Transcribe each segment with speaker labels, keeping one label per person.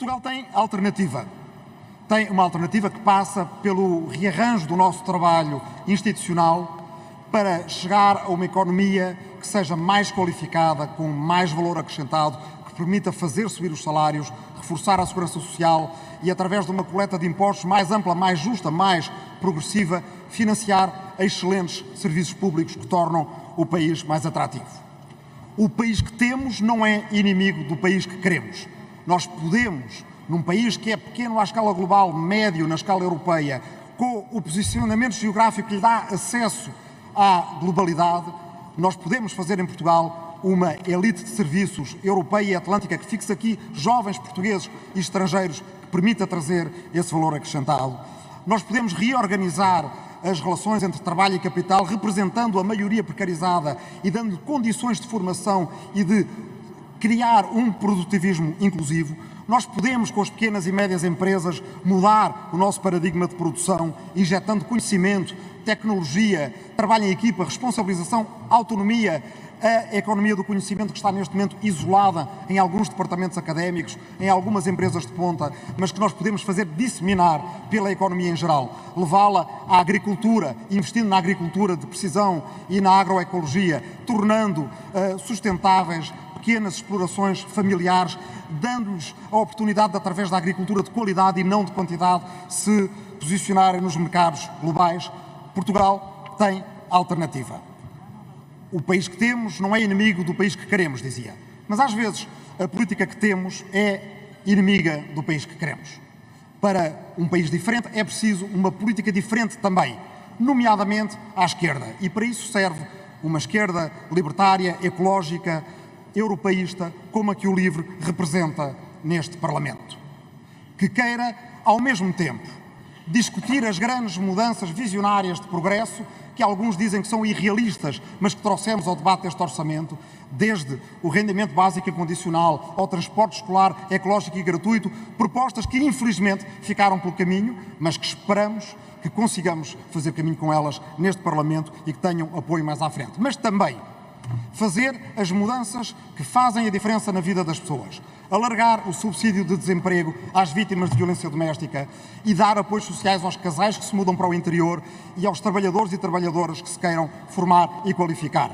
Speaker 1: Portugal tem alternativa. Tem uma alternativa que passa pelo rearranjo do nosso trabalho institucional para chegar a uma economia que seja mais qualificada, com mais valor acrescentado, que permita fazer subir os salários, reforçar a segurança social e, através de uma coleta de impostos mais ampla, mais justa, mais progressiva, financiar excelentes serviços públicos que tornam o país mais atrativo. O país que temos não é inimigo do país que queremos. Nós podemos, num país que é pequeno à escala global, médio na escala europeia, com o posicionamento geográfico que lhe dá acesso à globalidade, nós podemos fazer em Portugal uma elite de serviços europeia e atlântica que fixe aqui jovens portugueses e estrangeiros que permita trazer esse valor acrescentado. Nós podemos reorganizar as relações entre trabalho e capital, representando a maioria precarizada e dando-lhe condições de formação e de criar um produtivismo inclusivo, nós podemos, com as pequenas e médias empresas, mudar o nosso paradigma de produção, injetando conhecimento, tecnologia, trabalho em equipa, responsabilização, autonomia, a economia do conhecimento que está neste momento isolada em alguns departamentos académicos, em algumas empresas de ponta, mas que nós podemos fazer disseminar pela economia em geral, levá-la à agricultura, investindo na agricultura de precisão e na agroecologia, tornando uh, sustentáveis pequenas explorações familiares, dando-lhes a oportunidade de, através da agricultura de qualidade e não de quantidade, se posicionarem nos mercados globais. Portugal tem alternativa. O país que temos não é inimigo do país que queremos, dizia. Mas às vezes a política que temos é inimiga do país que queremos. Para um país diferente é preciso uma política diferente também, nomeadamente à esquerda. E para isso serve uma esquerda libertária, ecológica, europeísta, como a que o LIVRE representa neste Parlamento. Que queira, ao mesmo tempo, discutir as grandes mudanças visionárias de progresso que alguns dizem que são irrealistas, mas que trouxemos ao debate deste orçamento, desde o rendimento básico incondicional ao transporte escolar ecológico e gratuito, propostas que infelizmente ficaram pelo caminho, mas que esperamos que consigamos fazer caminho com elas neste Parlamento e que tenham apoio mais à frente. Mas também fazer as mudanças que fazem a diferença na vida das pessoas, alargar o subsídio de desemprego às vítimas de violência doméstica e dar apoios sociais aos casais que se mudam para o interior e aos trabalhadores e trabalhadoras que se queiram formar e qualificar.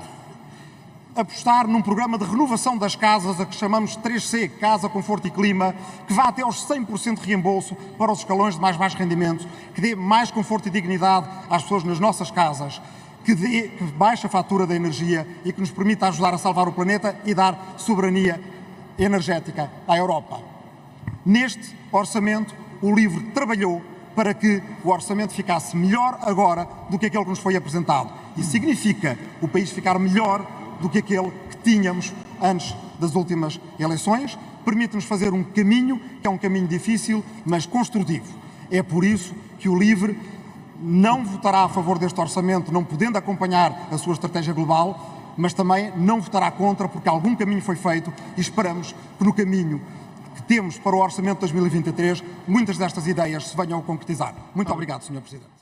Speaker 1: Apostar num programa de renovação das casas, a que chamamos 3C, Casa, Conforto e Clima, que vá até aos 100% de reembolso para os escalões de mais baixo rendimento, que dê mais conforto e dignidade às pessoas nas nossas casas que, dê, que baixe a fatura da energia e que nos permita ajudar a salvar o planeta e dar soberania energética à Europa. Neste orçamento, o LIVRE trabalhou para que o orçamento ficasse melhor agora do que aquele que nos foi apresentado. E significa o país ficar melhor do que aquele que tínhamos antes das últimas eleições. Permite-nos fazer um caminho, que é um caminho difícil, mas construtivo. É por isso que o LIVRE não votará a favor deste orçamento, não podendo acompanhar a sua estratégia global, mas também não votará contra, porque algum caminho foi feito e esperamos que no caminho que temos para o orçamento de 2023, muitas destas ideias se venham a concretizar. Muito obrigado, Sr. Presidente.